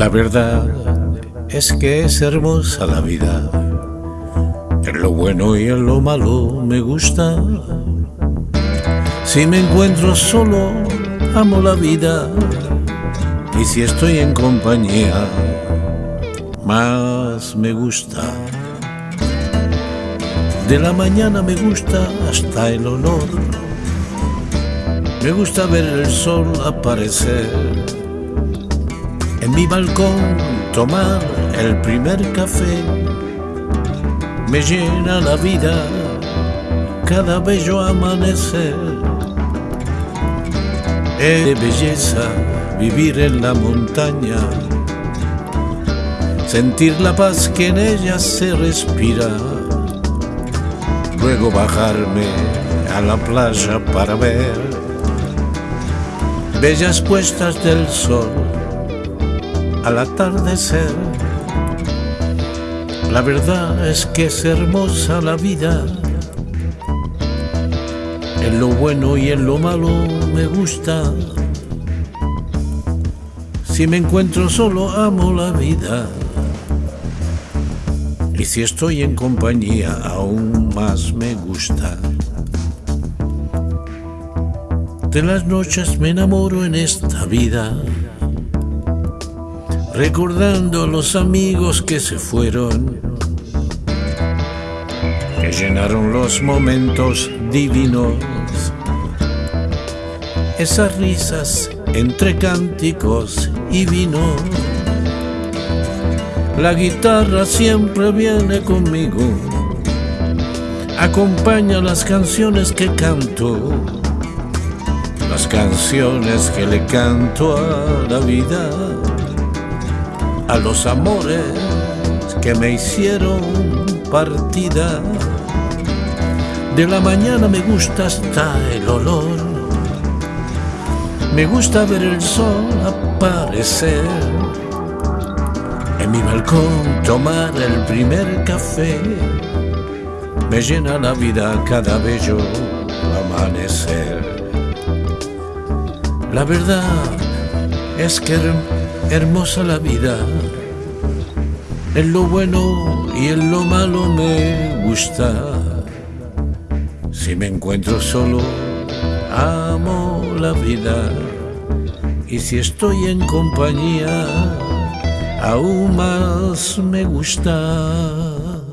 La verdad es que es hermosa la vida. En lo bueno y en lo malo me gusta. Si me encuentro solo, amo la vida. Y si estoy en compañía, más me gusta. De la mañana me gusta hasta el olor. Me gusta ver el sol aparecer. En mi balcón tomar el primer café. Me llena la vida cada bello amanecer. Es de belleza vivir en la montaña, sentir la paz que en ella se respira luego bajarme a la playa para ver bellas puestas del sol al atardecer. La verdad es que es hermosa la vida. En lo bueno y en lo malo me gusta. Si me encuentro solo amo la vida. Y si estoy en compañía aún más me gusta. De las noches me enamoro en esta vida, recordando los amigos que se fueron, que llenaron los momentos divinos, esas risas entre cánticos y vino. La guitarra siempre viene conmigo, acompaña las canciones que canto, las canciones que le canto a la vida, a los amores que me hicieron partida. De la mañana me gusta hasta el olor, me gusta ver el sol aparecer en mi balcón tomar el primer café me llena la vida cada bello amanecer. La verdad es que hermosa la vida, en lo bueno y en lo malo me gusta. Si me encuentro solo, amo la vida. Y si estoy en compañía, aún más me gusta.